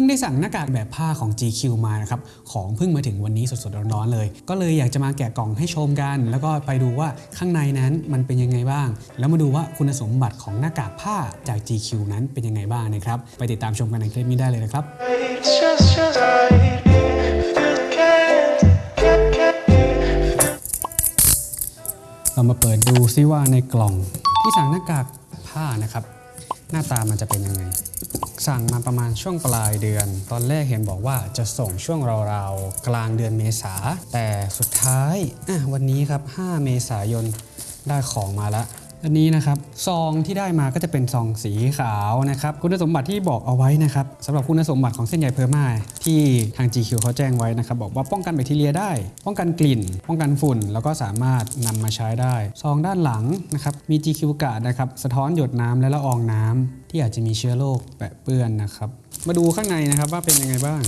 พิ่งได้สั่งหน้ากากแบบผ้าของ GQ มานะครับ ของเพิ่งมาถึงวันนี้สดๆร้อนๆเลย ก็เลยอยากจะมาแกะกล่องให้ชมกัน แล้วก็ไปดูว่าข้างในนั้นมันเป็นยังไงบ้าง แล้วมาดูว่าคุณสมบัติของหน้ากากผ้าจาก GQ นั้นเป็นยังไงบ้างนะครับ ไปติดตามชมกันในคลิปนี้ได้เลยนะครับ เรามาเปิดดูซิว่าในกล่องที่สั่งหน้ากากผ้านะครับ หน้าตามันจะเป็นยังไง สั่งมาประมาณช่วงปลายเดือน ตอนแรกเห็นบอกว่าจะส่งช่วงราวๆกลางเดือนเมษาแต่สุดท้ายวันนี้ครับ 5 เมษายนได้ของมาแล้ว อันนี้นะครับซองที่ได้มาก็จะเป็นซองสีขาวนะครับคุณสมบัติที่บอกเอาไว้นะครับสำหรับคุณสมบัติของเส้นใยเพอร์มาที่ทาง GQ เขาแจ้งไว้นะครับบอกว่าป้องกันแบคทีเรียได้ ป้องกันกลิ่น ป้องกันฝุ่น แล้วก็สามารถนำมาใช้ได้ ซองด้านหลังนะครับมี GQ กาดนะครับสะท้อนหยดน้ำและละอองน้ำที่อาจจะมีเชื้อโรคแปะเปื้อนนะครับมาดูข้างในนะครับว่าเป็นยังไงบ้าง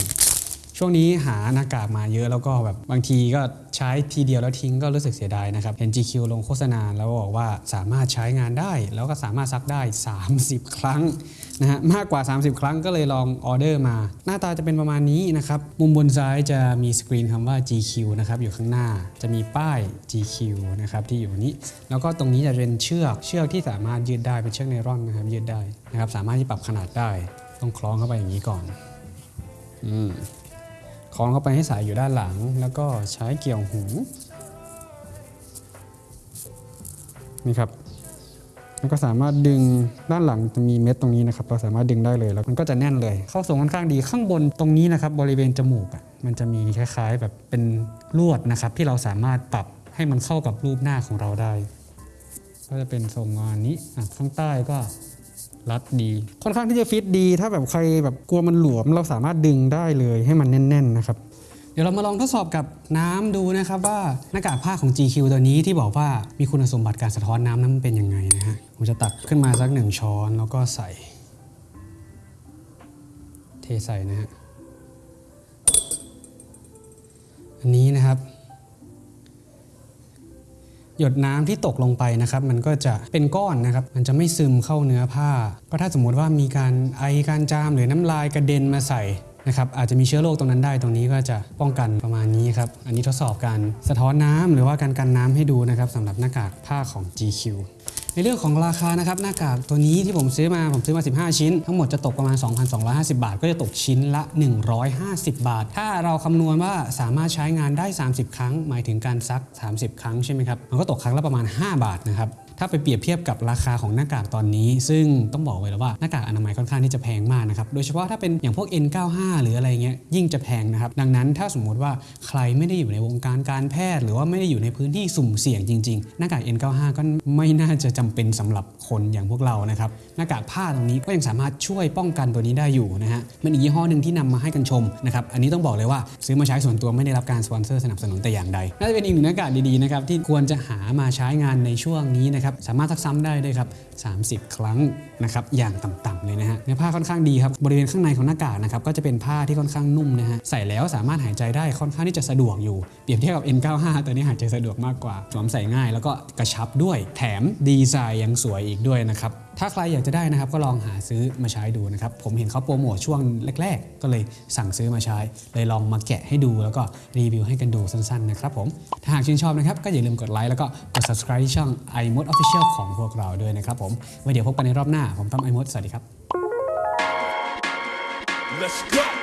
ช่วงนี้หาหน้ากากมาเยอะแล้วก็แบบบางทีก็ใช้ทีเดียวแล้วทิ้งก็รู้สึกเสียดายนะครับเห็น GQ ลงโฆษณาแล้วบอกว่าสามารถใช้งานได้ แล้วก็สามารถซักได้ 30 ครั้งนะฮะมากกว่า 30 ครั้งก็เลยลองออเดอร์มา หน้าตาจะเป็นประมาณนี้นะครับมุมบนซ้ายจะมีสกรีนคำว่า GQ นะครับอยู่ข้างหน้าจะมีป้าย GQ นะครับที่อยู่นี้ แล้วก็ตรงนี้จะเป็นเชือกเชือกที่สามารถยืดได้เป็นเชือกไนร่อนนะครับยืดได้นะครับสามารถที่ปรับขนาดได้ ต้องคล้องเข้าไปอย่างนี้ก่อนอืม คล้องเข้าไปให้สายอยู่ด้านหลัง แล้วก็ใช้เกี่ยวหูนี่ครับแล้วก็สามารถดึงด้านหลังจะมีเม็ดตรงนี้นะครับ เราสามารถดึงได้เลยแล้วมันก็จะแน่นเลย เข้าทรงค่อนข้างดีข้างบนตรงนี้นะครับ บริเวณจมูกมันจะมีคล้ายๆ แบบเป็นลวดนะครับ ที่เราสามารถปรับให้มันเข้ากับรูปหน้าของเราได้ ก็จะเป็นทรงงานนี้ข้างใต้ก็ รัดดี ค่อนข้างที่จะฟิตดี ถ้าแบบใครแบบกลัวมันหลวม เราสามารถดึงได้เลยให้มันแน่น ๆ นะครับ เดี๋ยวเรามาลองทดสอบกับน้ำดูนะครับว่าหน้ากากผ้าของ GQ ตัวนี้ที่บอกว่ามีคุณสมบัติการสะท้อนน้ำนั้นมันเป็นยังไงนะฮะผมจะตักขึ้นมาสักหนึ่งช้อนแล้วก็ใส่ เทใส่นะฮะอันนี้นะครับ หยดน้ำที่ตกลงไปนะครับมันก็จะเป็นก้อนนะครับมันจะไม่ซึมเข้าเนื้อผ้า ก็ถ้าสมมุติว่ามีการไอการจามหรือน้ำลายกระเด็นมาใส่นะครับอาจจะมีเชื้อโรคตรงนั้นได้ตรงนี้ก็จะป้องกันประมาณนี้ครับ อันนี้ทดสอบการสะท้อนน้ำหรือว่าการกันน้ำให้ดูนะครับสำหรับหน้ากากผ้าของ GQ ในเรื่องของราคานะครับหน้ากากตัวนี้ที่ผมซื้อมาผมซื้อมา 15 ชิ้น ทั้งหมดจะตกประมาณ 2,250 บาท ก็จะตกชิ้นละ 150 บาท ถ้าเราคำนวณว่าสามารถใช้งานได้ 30 ครั้ง หมายถึงการซัก 30 ครั้งใช่ไหมครับมันก็ตกครั้งละประมาณ 5 บาทนะครับถ้าไปเปรียบเทียบกับราคาของหน้ากากตอนนี้ ซึ่งต้องบอกไว้แล้วว่าหน้ากากอนามัยค่อนข้างที่จะแพงมากนะครับ โดยเฉพาะถ้าเป็นอย่างพวก N95 หรืออะไรเงี้ยยิ่งจะแพงนะครับ ดังนั้นถ้าสมมุติว่าใครไม่ได้อยู่ในวงการการแพทย์ หรือว่าไม่ได้อยู่ในพื้นที่สุ่มเสี่ยงจริง ๆ หน้ากาก N95 ก็ไม่น่าจะจจำเป็นสำหรับคนอย่างพวกเรานะครับหน้ากากผ้าตรงนี้ก็ยังสามารถช่วยป้องกันตัวนี้ได้อยู่นะฮะมันอีกยี่ห้อหนึ่งที่นำมาให้กันชมนะครับอันนี้ต้องบอกเลยว่าซื้อมาใช้ส่วนตัวไม่ได้รับการสปอนเซอร์สนับสนุนแต่อย่างใดน่าจะเป็นอีกหนึ่งหน้ากากดีๆนะครับที่ควรจะหามาใช้งานในช่วงนี้นะครับสามารถซักซ้ำได้ด้วยครับ30 ครั้งนะครับอย่างต่ำๆเลยนะฮะเนื้อผ้าค่อนข้างดีครับบริเวณข้างในของหน้ากากนะครับก็จะเป็นผ้าที่ค่อนข้างนุ่มนะฮะใส่แล้วสามารถหายใจได้ค่อนข้างที่จะสะดวกอยู่เปรียบเทียบกับ N95 ตัวนี้หายใจสะดวกมากกว่าสวมใส่ง่าย แล้วก็กระชับด้วยแถมดีไซน์ยังสวยอีกด้วยนะครับ ถ้าใครอยากจะได้นะครับก็ลองหาซื้อมาใช้ดูนะครับ ผมเห็นเขาโปรโมทช่วงแรก ๆ ก็เลยสั่งซื้อมาใช้ เลยลองมาแกะให้ดูแล้วก็รีวิวให้กันดูสั้นๆนะครับผม ถ้าหากชื่นชอบนะครับก็อย่าลืมกดไลค์แล้วก็กด subscribe ที่ช่อง iMod Official ของพวกเราด้วยนะครับผม ไว้เดี๋ยวพบกันในรอบหน้า ผมต้ม iMod สวัสดีครับ Let's go.